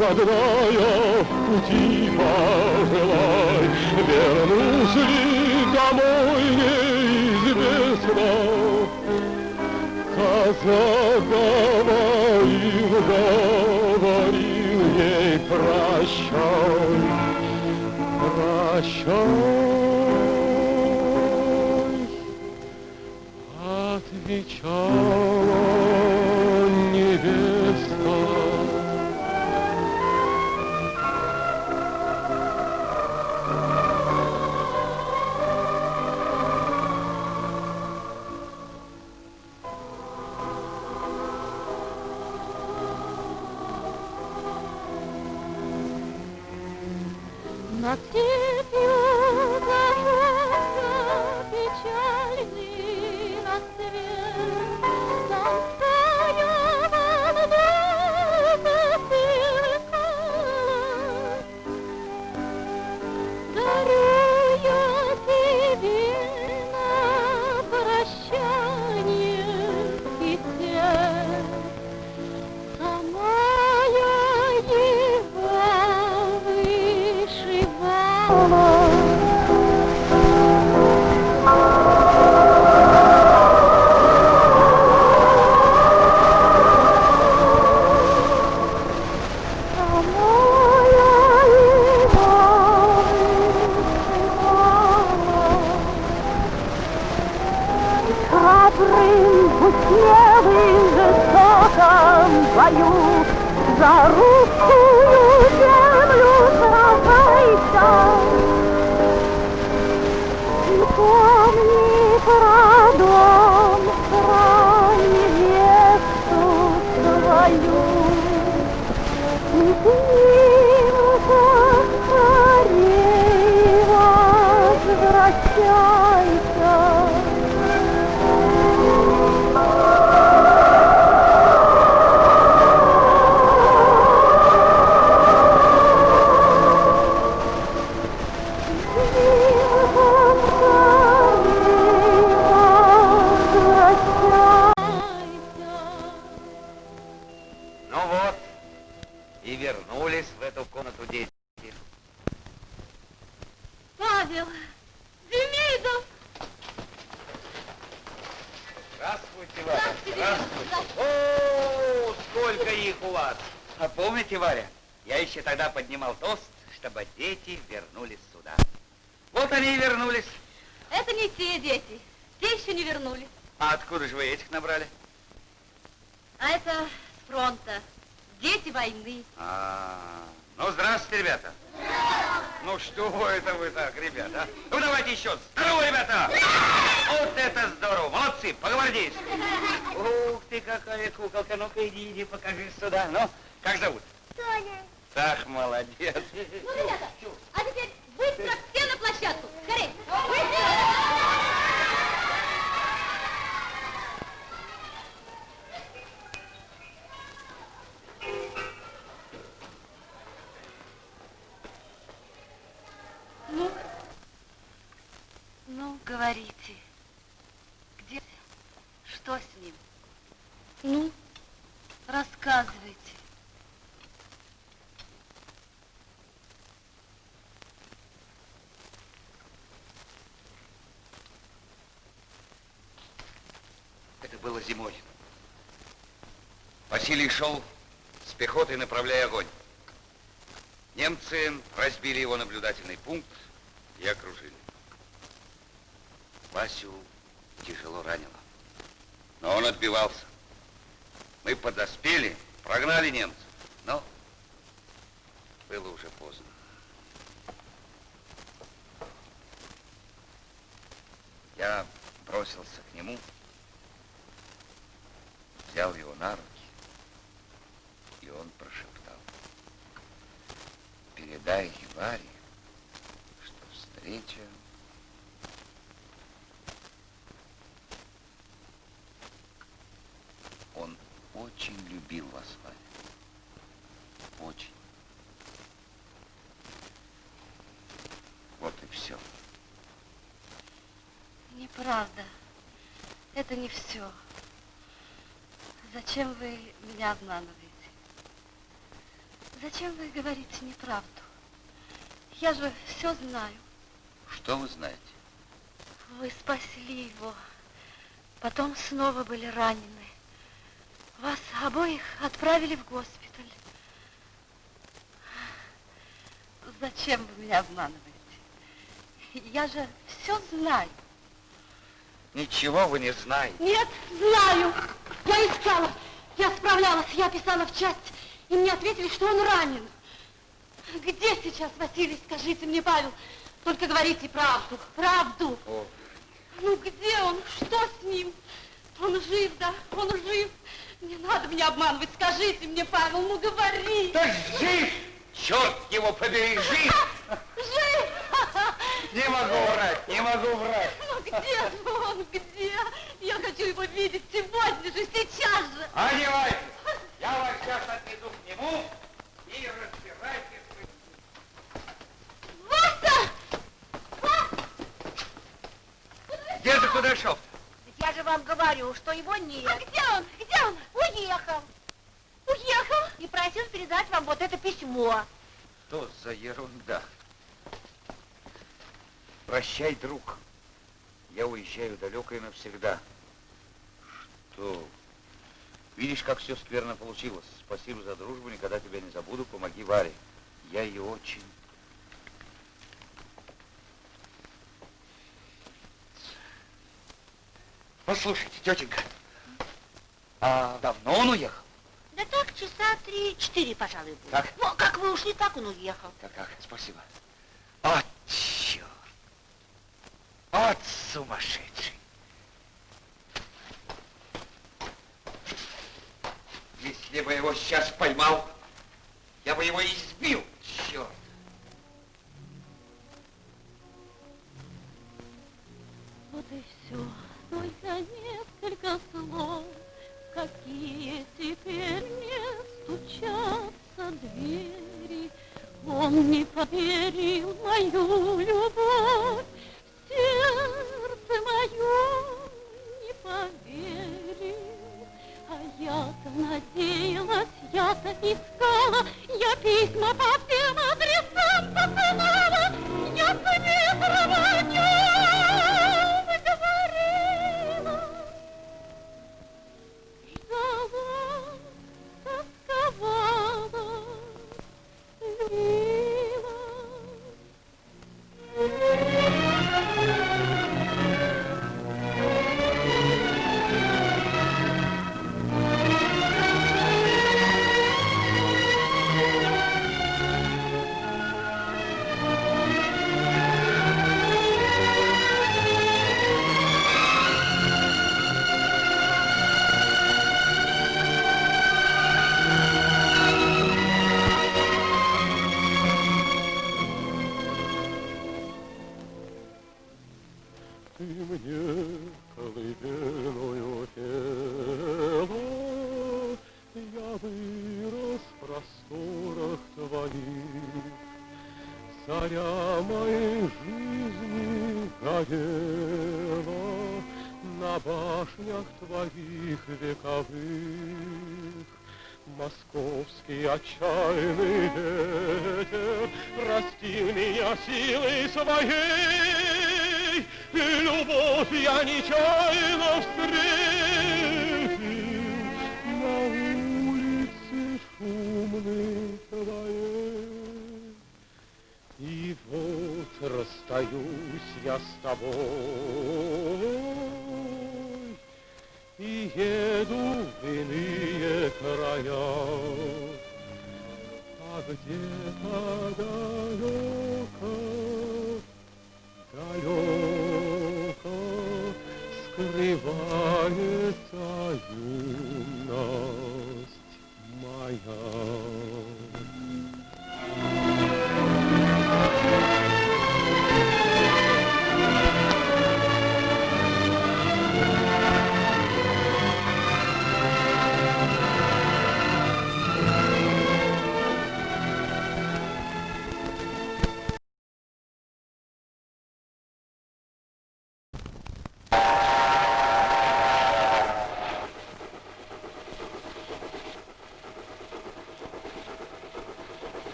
родная, пути пожелай, вернусь ли домой неизвестно. Казакова и говорил ей прощай, прощай, отвечала. говорите? Где? Что с ним? Ну? Рассказывайте. Это было зимой. Василий шел с пехотой, направляя огонь. Немцы разбили его наблюдательный пункт и окружили. Васю тяжело ранило. Но он отбивался. Мы подоспели, прогнали немцев, но было уже поздно. Я бросился к нему, взял его на руки, и он прошептал. Передай Варе, что встреча Он очень любил вас, Ваня. Очень. Вот и все. Неправда. Это не все. Зачем вы меня обманываете? Зачем вы говорите неправду? Я же все знаю. Что вы знаете? Вы спасли его. Потом снова были ранены. Обоих отправили в госпиталь. Зачем вы меня обманываете? Я же все знаю. Ничего вы не знаете. Нет, знаю. Я искала, я справлялась, я писала в часть, и мне ответили, что он ранен. Где сейчас Василий, скажите мне, Павел? Только говорите правду, правду. О. Ну где он? Что с ним? Он жив, да? Он жив. Не надо меня обманывать. Скажите мне, Павел, ну говори. Да жив! Черт его побери, жив! Жив! Не могу врать, не могу врать. Ну где же он, где? Я хочу его видеть сегодня же, сейчас же. Одевайтесь. Я вас сейчас отведу к нему и разбирайтесь. Вася! Где же Кудряшов? Я же вам говорю, что его нет. А где он? Где он? Уехал. Уехал? И просил передать вам вот это письмо. Что за ерунда? Прощай, друг. Я уезжаю далеко и навсегда. Что? Видишь, как все скверно получилось. Спасибо за дружбу, никогда тебя не забуду. Помоги Варе. Я ее очень... Послушайте, тетенька, а давно он уехал? Да так, часа три-четыре, пожалуй, будет. Так? Ну, как вы ушли, так он уехал. Так, так, спасибо. От черт! От сумасшедший! Если бы его сейчас поймал, я бы его избил,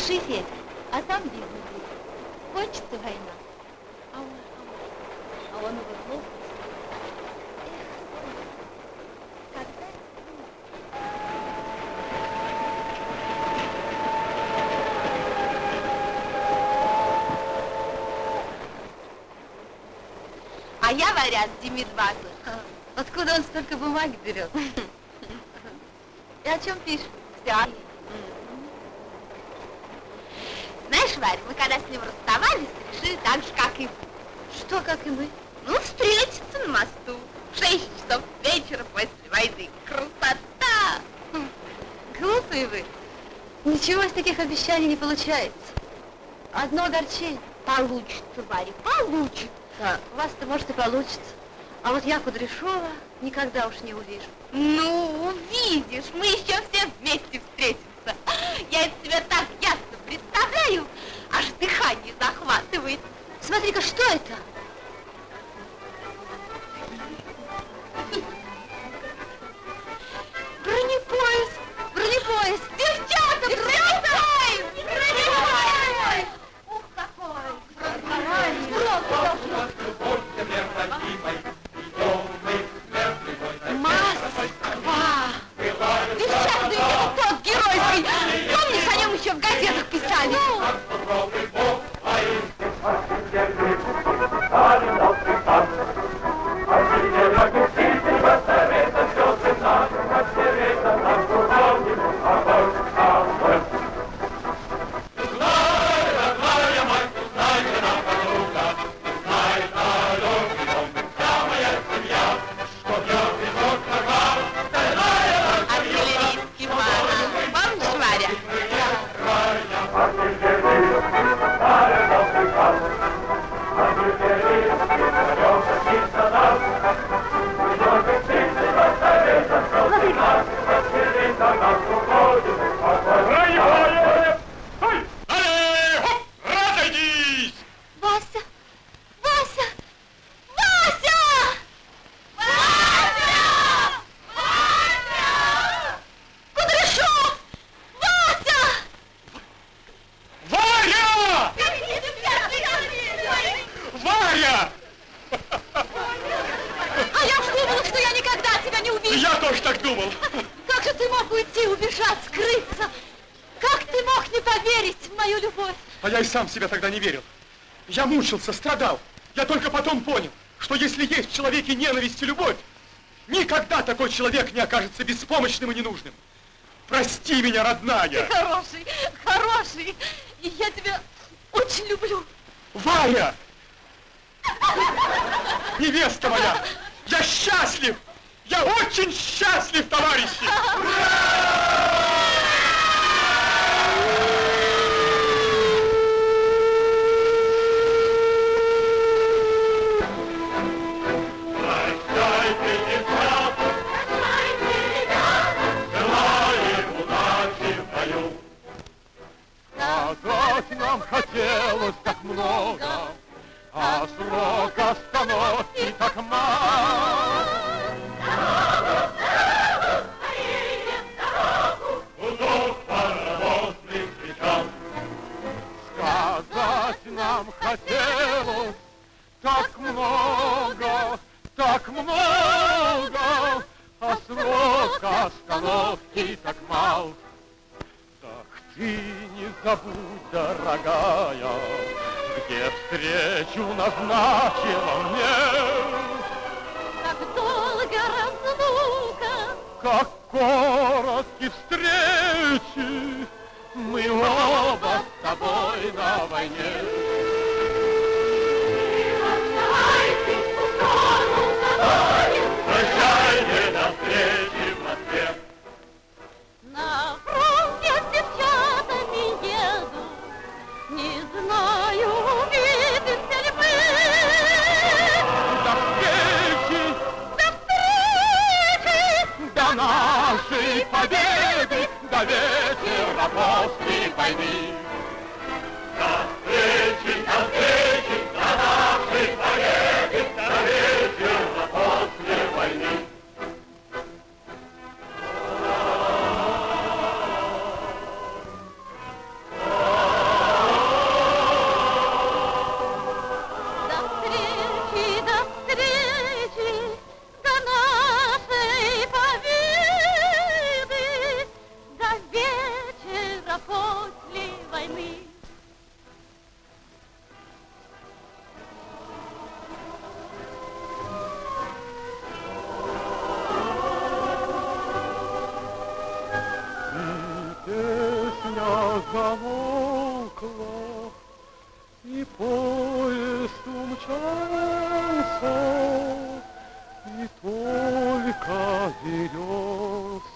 ты пиши, Федя, а там будет. Кончится война. А он, а он, а он его плохо. А я вариант Демид Батлер. Откуда он столько бумаги берет? И о чем пишет? Взяли. Знаешь, Варя, мы когда с ним расставались, решили так же, как и вы. Что, как и мы? Ну, встретиться на мосту в шесть часов вечера после войны. Красота! Хм, Глупые вы. Ничего из таких обещаний не получается. Одно огорчение. Получится, Варя, получится. У вас-то, может, и получится. А вот я Кудряшова никогда уж не увижу. Ну, увидишь, мы еще все вместе в себя тогда не верил. Я мучился, страдал. Я только потом понял, что если есть в человеке ненависть и любовь, никогда такой человек не окажется беспомощным и ненужным. Прости меня, родная. Хороший, хороший. И я тебя очень люблю. Варя! Невеста моя! Я счастлив! Я очень счастлив, товарищи! Прощайте, хотелось так много, а срок остановки так мало. Сказать нам хотелось так много, так много, а срок остановки так мало ты не забудь, дорогая, где встречу назначила мне. Как долго разлука, Как коротки встречи, мы оба с тобой на войне. До нашей победы, до вечера после войны. До встречи, до встречи, замолкла, и поезд умчался, и только березки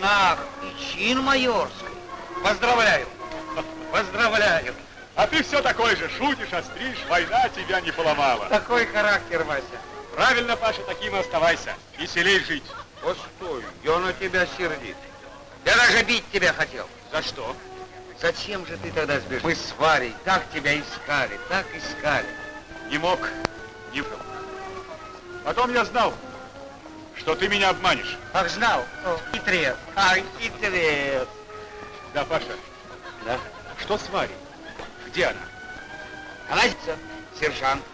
орденах и чин майорский. Поздравляю, поздравляю. А ты все такой же, шутишь, остришь, война тебя не поломала. Такой характер, Вася. Правильно, Паша, таким и оставайся. Веселей жить. Постой, я на тебя сердит. Я даже бить тебя хотел. За что? Зачем же ты тогда сбежал? Мы с Варей так тебя искали, так искали. Не мог, не был. Потом я знал, что ты меня обманешь. Ах, знал? О, хитрец. Ай, хитрец. Да, Паша. Да? Что с Варей? Где она? Она сержант.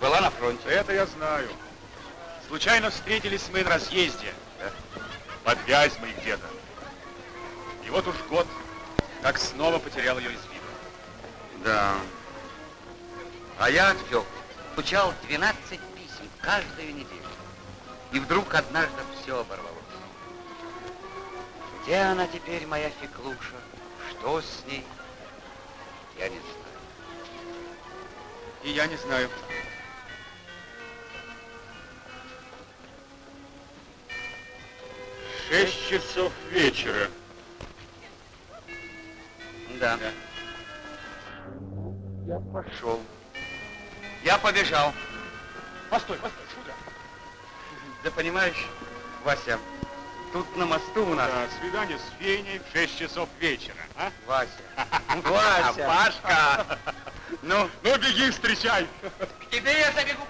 Была на фронте. Это я знаю. Случайно встретились мы на разъезде. Под Вязьмой где-то. И вот уж год, как снова потерял ее из виду. Да. А я от Фёклы получал 12 писем каждую неделю. И вдруг однажды все оборвалось. Где она теперь, моя Феклуша? Что с ней? Я не знаю. И я не знаю. Шесть часов вечера. Да. Я пошел. Я побежал. Постой, постой. Да понимаешь, Вася, тут на мосту у нас... Да, свидание с Феней в 6 часов вечера, а? Вася. Вася. Пашка! Ну, Ну, беги, встречай! к тебе я забегу